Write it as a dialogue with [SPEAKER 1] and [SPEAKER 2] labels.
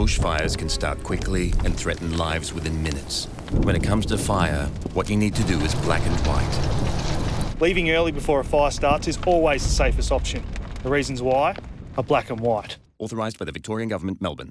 [SPEAKER 1] bushfires can start quickly and threaten lives within minutes. When it comes to fire, what you need to do is black and white.
[SPEAKER 2] Leaving early before a fire starts is always the safest option. The reasons why are black and white.
[SPEAKER 1] Authorised by the Victorian Government, Melbourne.